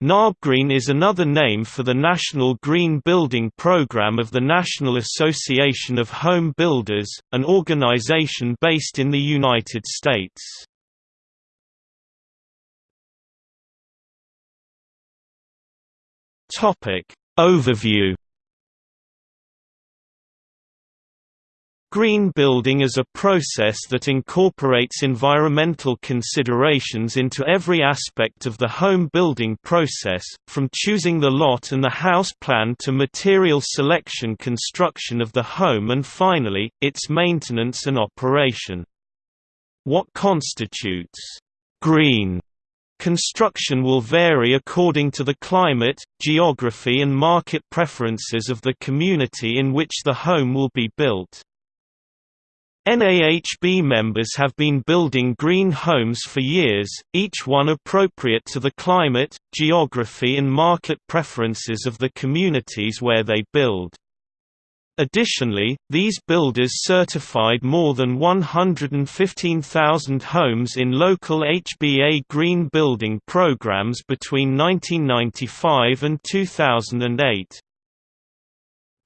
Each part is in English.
NAHB Green is another name for the National Green Building Program of the National Association of Home Builders, an organization based in the United States. Overview Green building is a process that incorporates environmental considerations into every aspect of the home building process, from choosing the lot and the house plan to material selection construction of the home and finally, its maintenance and operation. What constitutes green Construction will vary according to the climate, geography and market preferences of the community in which the home will be built. NAHB members have been building green homes for years, each one appropriate to the climate, geography and market preferences of the communities where they build. Additionally, these builders certified more than 115,000 homes in local HBA green building programs between 1995 and 2008.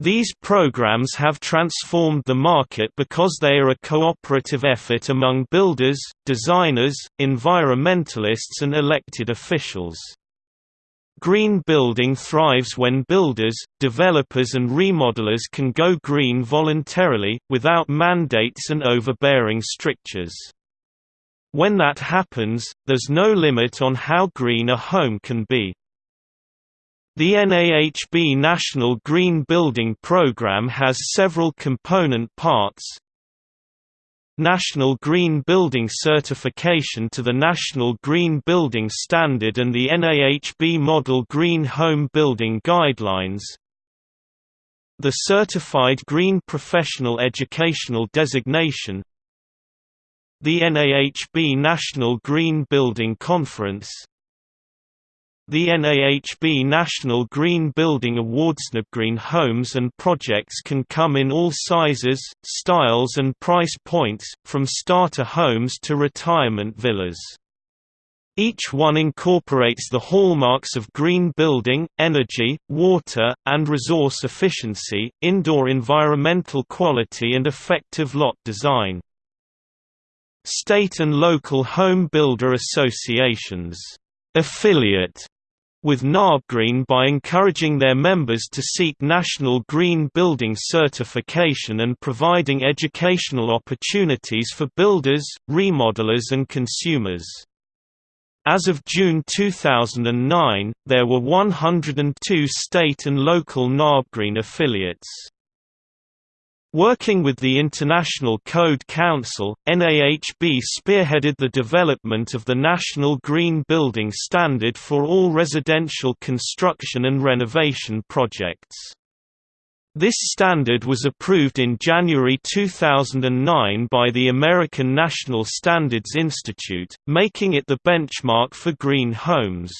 These programs have transformed the market because they are a cooperative effort among builders, designers, environmentalists and elected officials. Green building thrives when builders, developers and remodelers can go green voluntarily, without mandates and overbearing strictures. When that happens, there's no limit on how green a home can be. The NAHB National Green Building Programme has several component parts. National Green Building Certification to the National Green Building Standard and the NAHB Model Green Home Building Guidelines. The Certified Green Professional Educational Designation. The NAHB National Green Building Conference the NAHB National Green Building Awards Green homes and projects can come in all sizes, styles and price points, from starter homes to retirement villas. Each one incorporates the hallmarks of green building, energy, water, and resource efficiency, indoor environmental quality and effective lot design. State and local home builder associations affiliate with NAHBGreen by encouraging their members to seek National Green Building Certification and providing educational opportunities for builders, remodelers and consumers. As of June 2009, there were 102 state and local NAHBGreen affiliates. Working with the International Code Council, NAHB spearheaded the development of the National Green Building Standard for all residential construction and renovation projects. This standard was approved in January 2009 by the American National Standards Institute, making it the benchmark for green homes.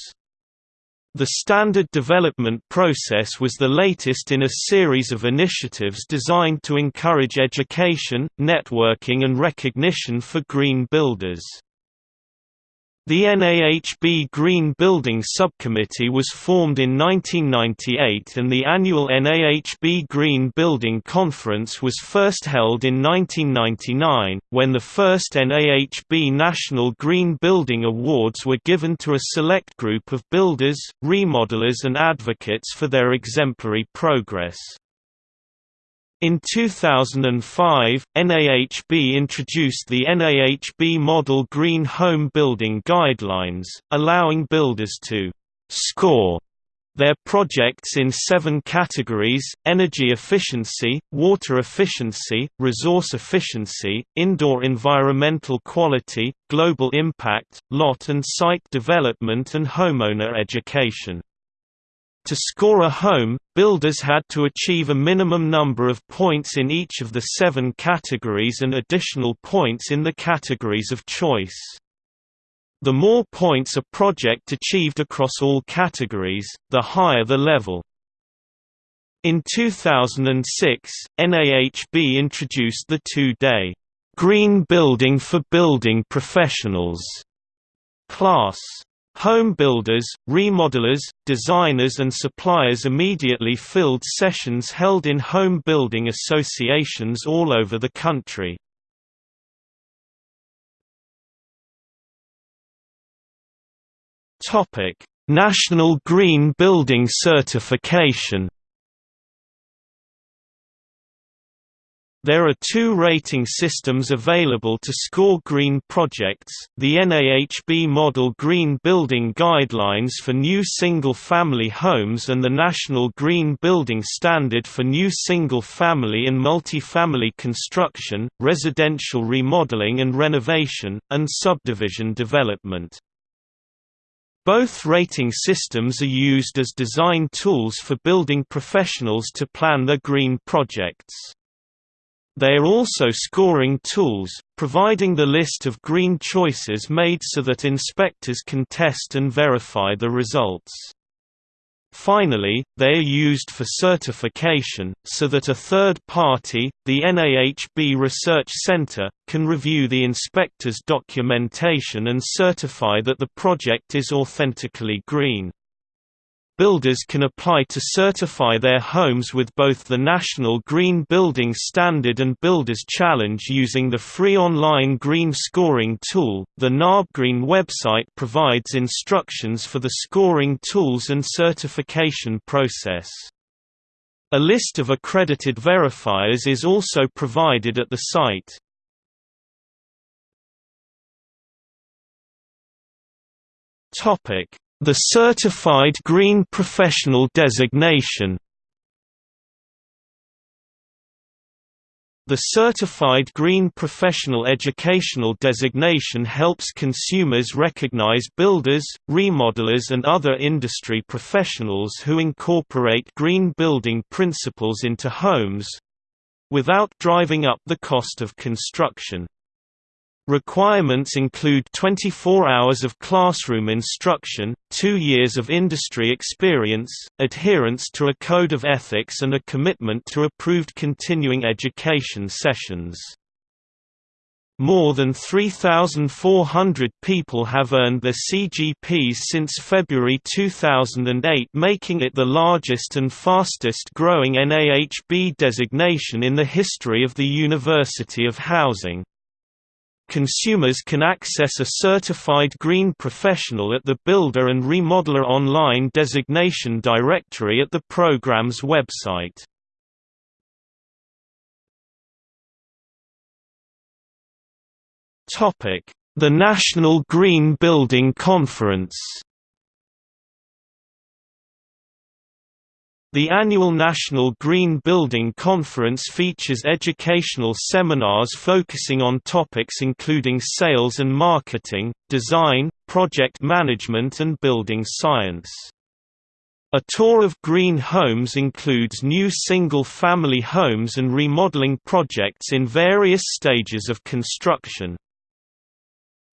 The standard development process was the latest in a series of initiatives designed to encourage education, networking and recognition for green builders. The NAHB Green Building Subcommittee was formed in 1998 and the annual NAHB Green Building Conference was first held in 1999, when the first NAHB National Green Building Awards were given to a select group of builders, remodelers and advocates for their exemplary progress. In 2005, NAHB introduced the NAHB Model Green Home Building Guidelines, allowing builders to «score» their projects in seven categories, energy efficiency, water efficiency, resource efficiency, indoor environmental quality, global impact, lot and site development and homeowner education. To score a home, builders had to achieve a minimum number of points in each of the seven categories and additional points in the categories of choice. The more points a project achieved across all categories, the higher the level. In 2006, NAHB introduced the two-day Green Building for Building Professionals class. Home builders, remodelers, designers and suppliers immediately filled sessions held in home building associations all over the country. National Green Building Certification There are two rating systems available to score green projects, the NAHB Model Green Building Guidelines for new single-family homes and the National Green Building Standard for new single-family and multi-family construction, residential remodeling and renovation, and subdivision development. Both rating systems are used as design tools for building professionals to plan their green projects. They are also scoring tools, providing the list of green choices made so that inspectors can test and verify the results. Finally, they are used for certification, so that a third party, the NAHB Research Center, can review the inspector's documentation and certify that the project is authentically green. Builders can apply to certify their homes with both the National Green Building Standard and Builders Challenge using the free online green scoring tool. The NAHBGreen website provides instructions for the scoring tools and certification process. A list of accredited verifiers is also provided at the site. Topic the Certified Green Professional designation The Certified Green Professional Educational designation helps consumers recognize builders, remodelers and other industry professionals who incorporate green building principles into homes—without driving up the cost of construction. Requirements include 24 hours of classroom instruction, two years of industry experience, adherence to a code of ethics and a commitment to approved continuing education sessions. More than 3,400 people have earned their CGPs since February 2008 making it the largest and fastest growing NAHB designation in the history of the University of Housing. Consumers can access a certified green professional at the Builder and Remodeler Online designation directory at the program's website. The National Green Building Conference The annual National Green Building Conference features educational seminars focusing on topics including sales and marketing, design, project management and building science. A tour of green homes includes new single-family homes and remodeling projects in various stages of construction.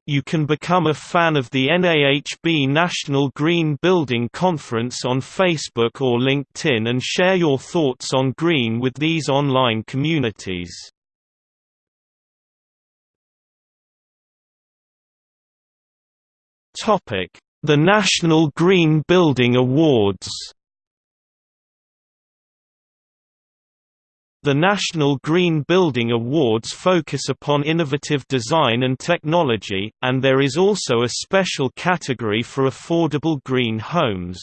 You can become a fan of the NAHB National Green Building Conference on Facebook or LinkedIn and share your thoughts on green with these online communities. The National Green Building Awards The National Green Building Awards focus upon innovative design and technology, and there is also a special category for affordable green homes.